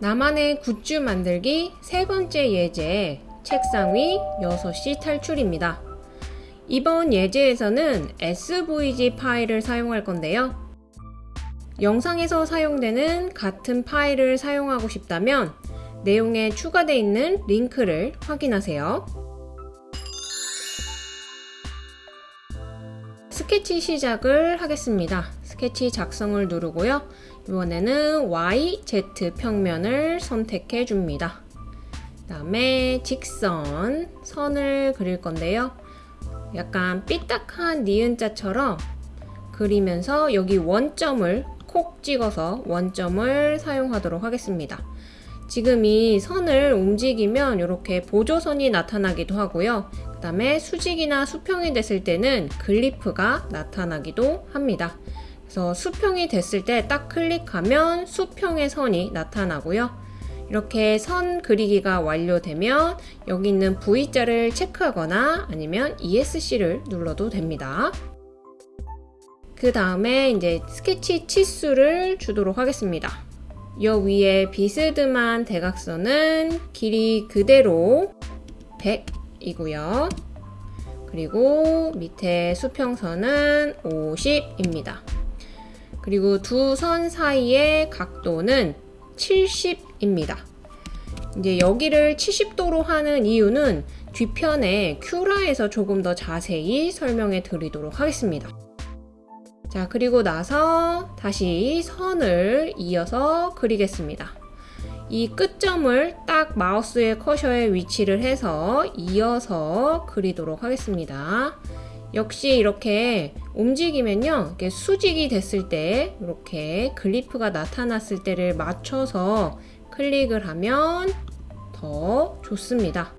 나만의 굿즈 만들기 세 번째 예제 책상 위 6시 탈출입니다. 이번 예제에서는 SVG 파일을 사용할 건데요. 영상에서 사용되는 같은 파일을 사용하고 싶다면 내용에 추가되어 있는 링크를 확인하세요. 스케치 시작을 하겠습니다. 스케치 작성을 누르고요. 이번에는 Y, Z 평면을 선택해 줍니다. 그 다음에 직선, 선을 그릴 건데요. 약간 삐딱한 니은자처럼 그리면서 여기 원점을 콕 찍어서 원점을 사용하도록 하겠습니다. 지금 이 선을 움직이면 이렇게 보조선이 나타나기도 하고요. 그 다음에 수직이나 수평이 됐을 때는 글리프가 나타나기도 합니다. 그래서 수평이 됐을 때 딱 클릭하면 수평의 선이 나타나고요. 이렇게 선 그리기가 완료되면 여기 있는 V자를 체크하거나 아니면 ESC를 눌러도 됩니다. 그 다음에 이제 스케치 치수를 주도록 하겠습니다. 여 위에 비스듬한 대각선은 길이 그대로 100 이고요. 그리고 밑에 수평선은 50입니다. 그리고 두 선 사이의 각도는 70입니다. 이제 여기를 70도로 하는 이유는 뒤편에 큐라에서 조금 더 자세히 설명해 드리도록 하겠습니다. 자, 그리고 나서 다시 선을 이어서 그리겠습니다. 이 끝점을 딱 마우스의 커셔에 위치를 해서 이어서 그리도록 하겠습니다. 역시 이렇게 움직이면요 이렇게 수직이 됐을 때 이렇게 글리프가 나타났을 때를 맞춰서 클릭을 하면 더 좋습니다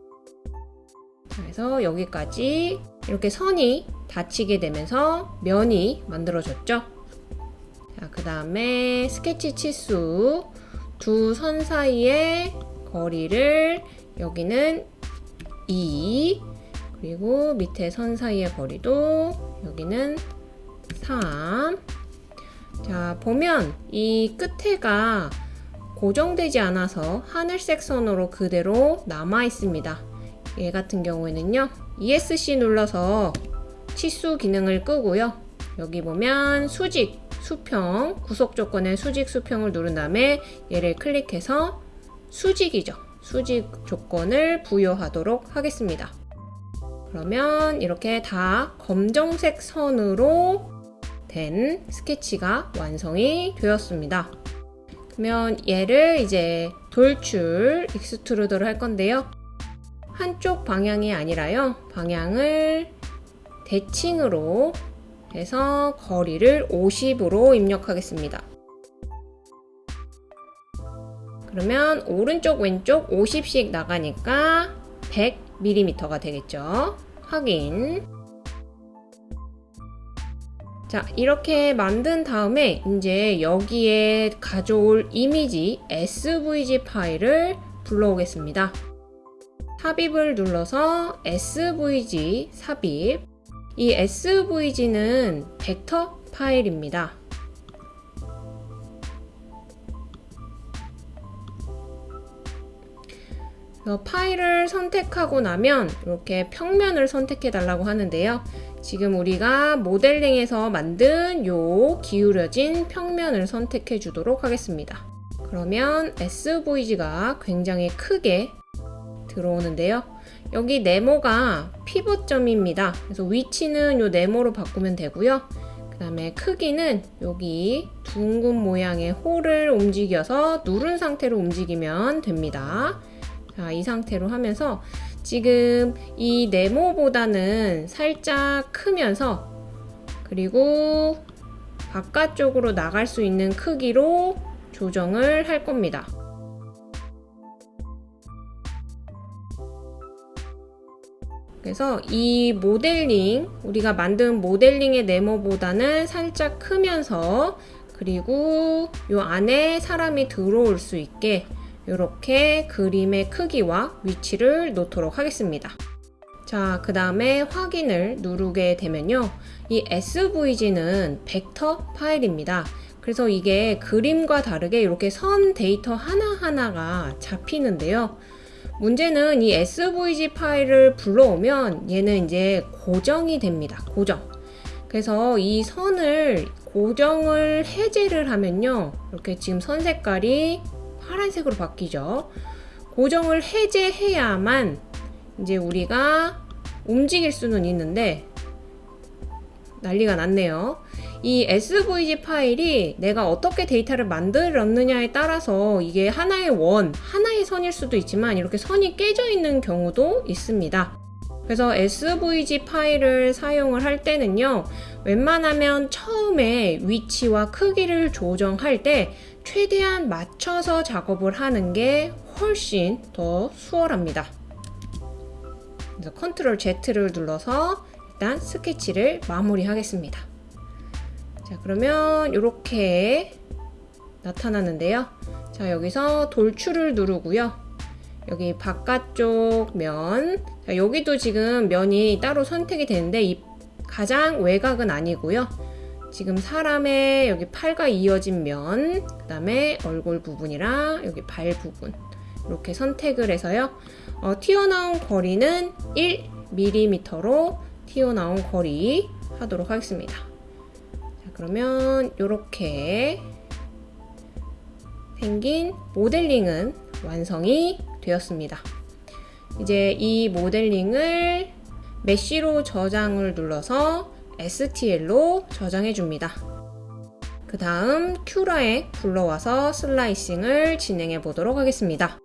그래서 여기까지 이렇게 선이 닫히게 되면서 면이 만들어졌죠 자, 그 다음에 스케치 치수 두 선 사이의 거리를 여기는 2 그리고 밑에 선 사이의 거리도 여기는 3. 자, 보면 이 끝에가 고정되지 않아서 하늘색 선으로 그대로 남아 있습니다. 얘 같은 경우에는요. ESC 눌러서 치수 기능을 끄고요. 여기 보면 수직, 수평, 구속 조건의 수직, 수평을 누른 다음에 얘를 클릭해서 수직이죠. 수직 조건을 부여하도록 하겠습니다. 그러면 이렇게 다 검정색 선으로 된 스케치가 완성이 되었습니다. 그러면 얘를 이제 돌출 extrude를 할 건데요. 한쪽 방향이 아니라요. 방향을 대칭으로 해서 거리를 50으로 입력하겠습니다. 그러면 오른쪽 왼쪽 50씩 나가니까 100mm가 되겠죠. 확인. 자, 이렇게 만든 다음에 이제 여기에 가져올 이미지 SVG 파일을 불러오겠습니다. 삽입을 눌러서 SVG 삽입. 이 SVG는 벡터 파일입니다. 파일을 선택하고 나면 이렇게 평면을 선택해 달라고 하는데요. 지금 우리가 모델링에서 만든 요 기울여진 평면을 선택해 주도록 하겠습니다. 그러면 SVG가 굉장히 크게 들어오는데요. 여기 네모가 피벗점입니다. 그래서 위치는 요 네모로 바꾸면 되고요. 그 다음에 크기는 여기 둥근 모양의 홀을 움직여서 누른 상태로 움직이면 됩니다. 자, 이 상태로 하면서 지금 이 네모보다는 살짝 크면서 그리고 바깥쪽으로 나갈 수 있는 크기로 조정을 할 겁니다. 그래서 이 모델링, 우리가 만든 모델링의 네모보다는 살짝 크면서 그리고 이 안에 사람이 들어올 수 있게 이렇게 그림의 크기와 위치를 놓도록 하겠습니다. 자, 그 다음에 확인을 누르게 되면요. 이 SVG는 벡터 파일입니다. 그래서 이게 그림과 다르게 이렇게 선 데이터 하나하나가 잡히는데요. 문제는 이 SVG 파일을 불러오면 얘는 이제 고정이 됩니다. 고정. 그래서 이 선을 고정을 해제를 하면요. 이렇게 지금 선 색깔이 파란색으로 바뀌죠. 고정을 해제해야만 이제 우리가 움직일 수는 있는데 난리가 났네요. 이 SVG 파일이 내가 어떻게 데이터를 만들었느냐에 따라서 이게 하나의 원, 하나의 선일 수도 있지만 이렇게 선이 깨져 있는 경우도 있습니다. 그래서 SVG 파일을 사용을 할 때는요, 웬만하면 처음에 위치와 크기를 조정할 때 최대한 맞춰서 작업을 하는 게 훨씬 더 수월합니다. 그래서 컨트롤 Z를 눌러서 일단 스케치를 마무리하겠습니다. 자, 그러면 이렇게 나타나는데요. 자, 여기서 돌출을 누르고요. 여기 바깥쪽 면, 자, 여기도 지금 면이 따로 선택이 되는데 이 가장 외곽은 아니고요. 지금 사람의 여기 팔과 이어진 면, 그 다음에 얼굴 부분이랑 여기 발 부분 이렇게 선택을 해서요. 어, 튀어나온 거리는 1mm로 튀어나온 거리 하도록 하겠습니다. 자, 그러면 이렇게 생긴 모델링은 완성이 되었습니다. 이제 이 모델링을 메쉬로 저장을 눌러서 STL로 저장해 줍니다. 그 다음 큐라에 불러와서 슬라이싱을 진행해 보도록 하겠습니다.